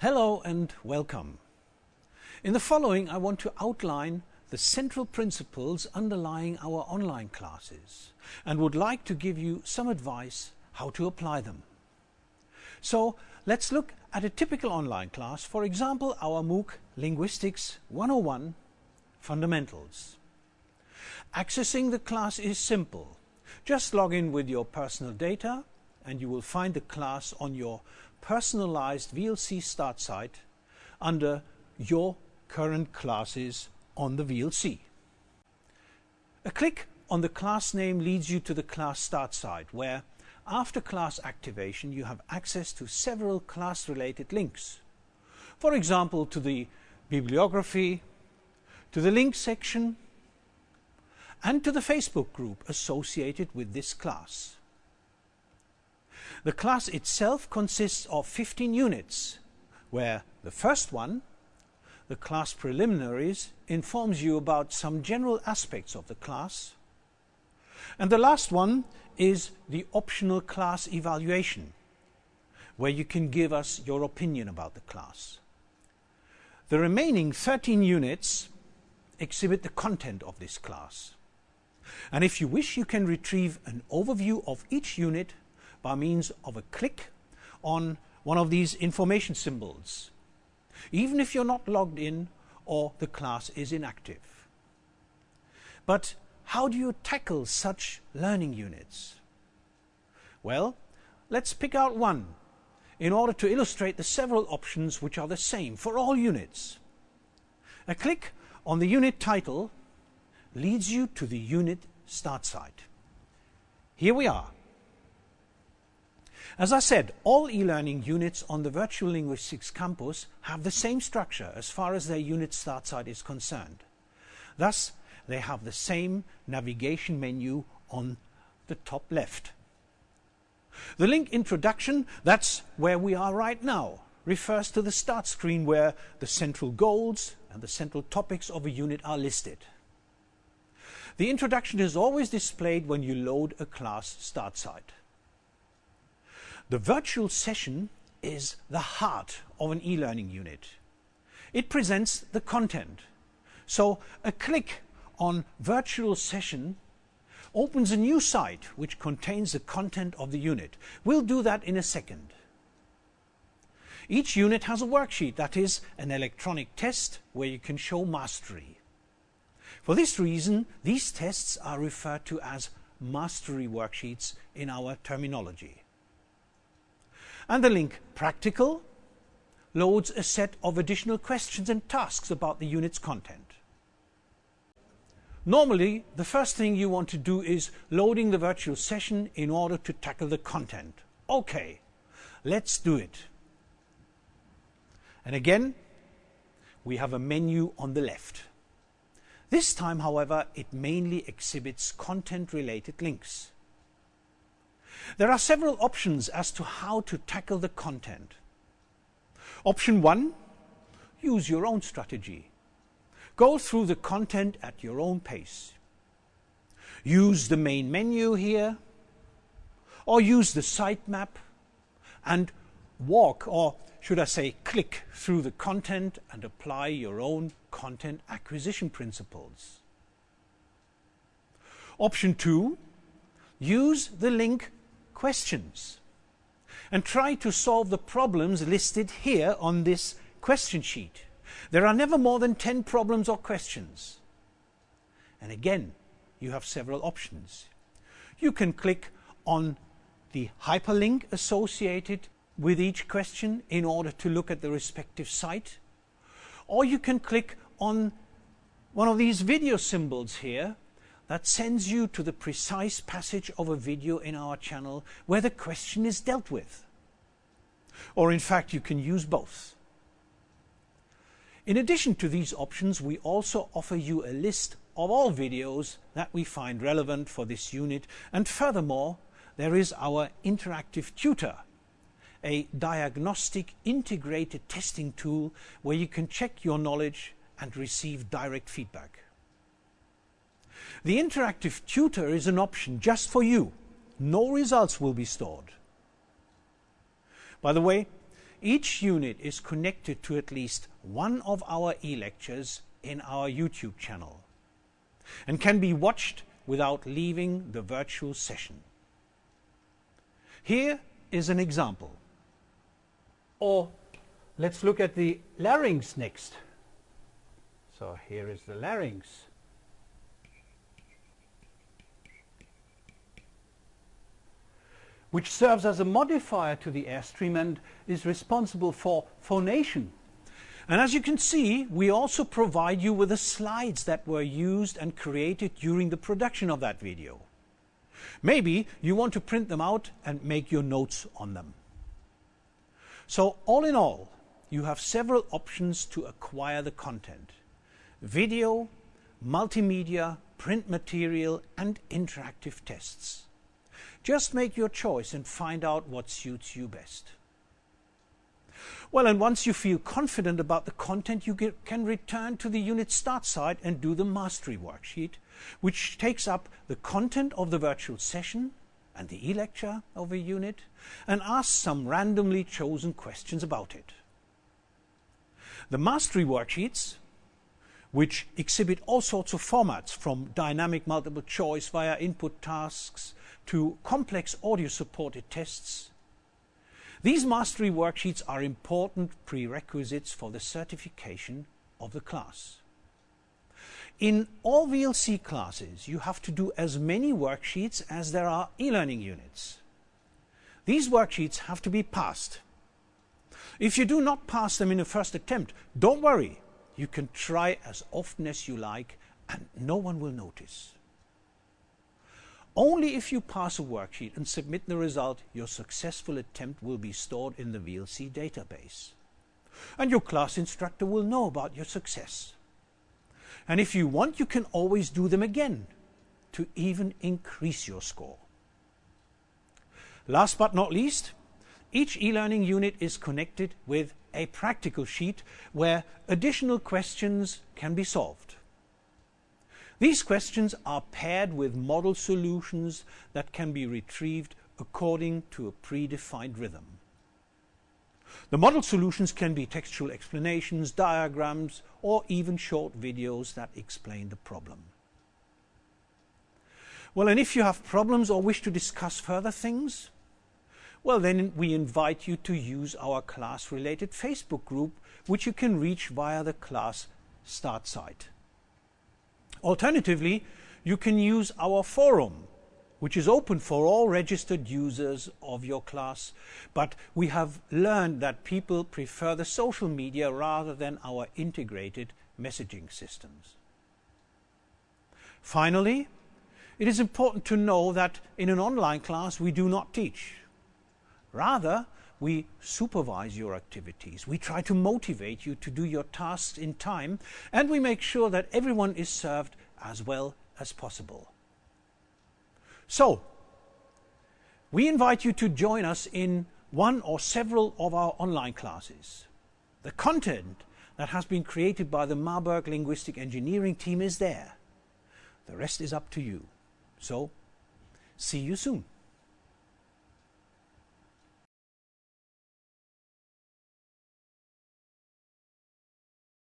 Hello and welcome. In the following I want to outline the central principles underlying our online classes and would like to give you some advice how to apply them. So let's look at a typical online class, for example our MOOC Linguistics 101 Fundamentals. Accessing the class is simple. Just log in with your personal data and you will find the class on your personalized VLC start site under your current classes on the VLC. A click on the class name leads you to the class start site where after class activation you have access to several class related links. For example to the bibliography, to the link section and to the Facebook group associated with this class. The class itself consists of 15 units, where the first one, the class preliminaries, informs you about some general aspects of the class. And the last one is the optional class evaluation, where you can give us your opinion about the class. The remaining 13 units exhibit the content of this class. And if you wish, you can retrieve an overview of each unit by means of a click on one of these information symbols, even if you're not logged in or the class is inactive. But how do you tackle such learning units? Well, let's pick out one in order to illustrate the several options which are the same for all units. A click on the unit title leads you to the unit start site. Here we are. As I said, all e-learning units on the Virtual Linguistics campus have the same structure as far as their unit start site is concerned. Thus, they have the same navigation menu on the top left. The link introduction, that's where we are right now, refers to the start screen where the central goals and the central topics of a unit are listed. The introduction is always displayed when you load a class start site. The virtual session is the heart of an e-learning unit. It presents the content. So a click on virtual session opens a new site which contains the content of the unit. We'll do that in a second. Each unit has a worksheet, that is an electronic test where you can show mastery. For this reason, these tests are referred to as mastery worksheets in our terminology. And the link Practical loads a set of additional questions and tasks about the unit's content. Normally, the first thing you want to do is loading the virtual session in order to tackle the content. Okay, let's do it. And again, we have a menu on the left. This time, however, it mainly exhibits content-related links. There are several options as to how to tackle the content. Option 1. Use your own strategy. Go through the content at your own pace. Use the main menu here, or use the sitemap and walk, or should I say click through the content and apply your own content acquisition principles. Option 2. Use the link questions and try to solve the problems listed here on this question sheet. There are never more than 10 problems or questions. And again, you have several options. You can click on the hyperlink associated with each question in order to look at the respective site. Or you can click on one of these video symbols here that sends you to the precise passage of a video in our channel where the question is dealt with. Or in fact, you can use both. In addition to these options, we also offer you a list of all videos that we find relevant for this unit. And furthermore, there is our interactive tutor, a diagnostic integrated testing tool where you can check your knowledge and receive direct feedback. The interactive tutor is an option just for you. No results will be stored. By the way, each unit is connected to at least one of our e-lectures in our YouTube channel and can be watched without leaving the virtual session. Here is an example. Or let's look at the larynx next. So here is the larynx. Which serves as a modifier to the airstream and is responsible for phonation. And as you can see, we also provide you with the slides that were used and created during the production of that video. Maybe you want to print them out and make your notes on them. So all in all, you have several options to acquire the content. Video, multimedia, print material and interactive tests. Just make your choice and find out what suits you best. Well, and once you feel confident about the content, you get, can return to the unit start site and do the mastery worksheet, which takes up the content of the virtual session and the e-lecture of a unit and asks some randomly chosen questions about it. The mastery worksheets, which exhibit all sorts of formats from dynamic multiple choice via input tasks to complex audio supported tests, these mastery worksheets are important prerequisites for the certification of the class. In all VLC classes, you have to do as many worksheets as there are e-learning units. These worksheets have to be passed. If you do not pass them in the first attempt, don't worry. You can try as often as you like and no one will notice. Only if you pass a worksheet and submit the result, your successful attempt will be stored in the VLC database. And your class instructor will know about your success. And if you want, you can always do them again to even increase your score. Last but not least, each e-learning unit is connected with a practical sheet where additional questions can be solved. These questions are paired with model solutions that can be retrieved according to a predefined rhythm. The model solutions can be textual explanations, diagrams, or even short videos that explain the problem. Well, and if you have problems or wish to discuss further things, well, then we invite you to use our class-related Facebook group, which you can reach via the class start site. Alternatively, you can use our forum, which is open for all registered users of your class, but we have learned that people prefer the social media rather than our integrated messaging systems. Finally, it is important to know that in an online class we do not teach. Rather, we supervise your activities. We try to motivate you to do your tasks in time and we make sure that everyone is served as well as possible. So, we invite you to join us in one or several of our online classes. The content that has been created by the Marburg Linguistic Engineering team is there. The rest is up to you. So, see you soon.